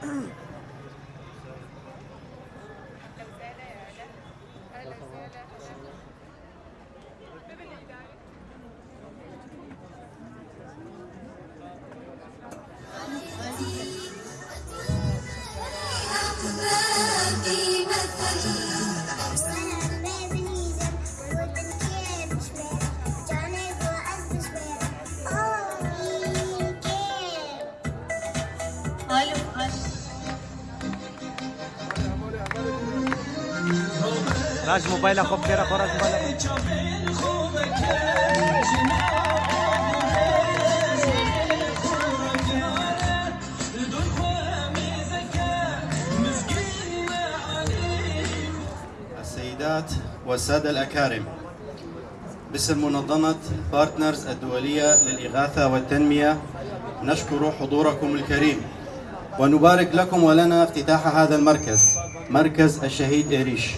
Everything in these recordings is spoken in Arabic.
أهلا وسهلا يا أهلا. وسهلا. راج موبایل خوب کرا خورا موبایل السيدات والسادة الأكارم. باسم منظمة بارتنرز الدولية للإغاثة والتنمية نشكر حضوركم الكريم. ونبارك لكم ولنا افتتاح هذا المركز مركز الشهيد إيريش.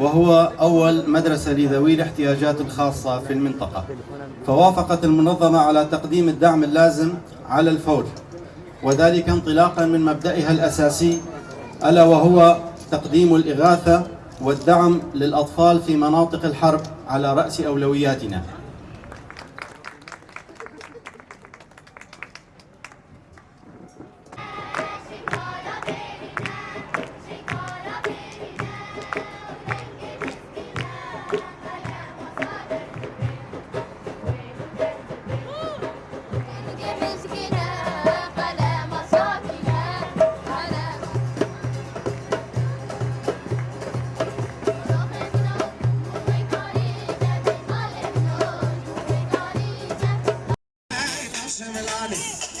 وهو أول مدرسة لذوي الاحتياجات الخاصة في المنطقة. فوافقت المنظمة على تقديم الدعم اللازم على الفور وذلك انطلاقا من مبدئها الأساسي ألا وهو تقديم الإغاثة والدعم للأطفال في مناطق الحرب على رأس أولوياتنا. Dale.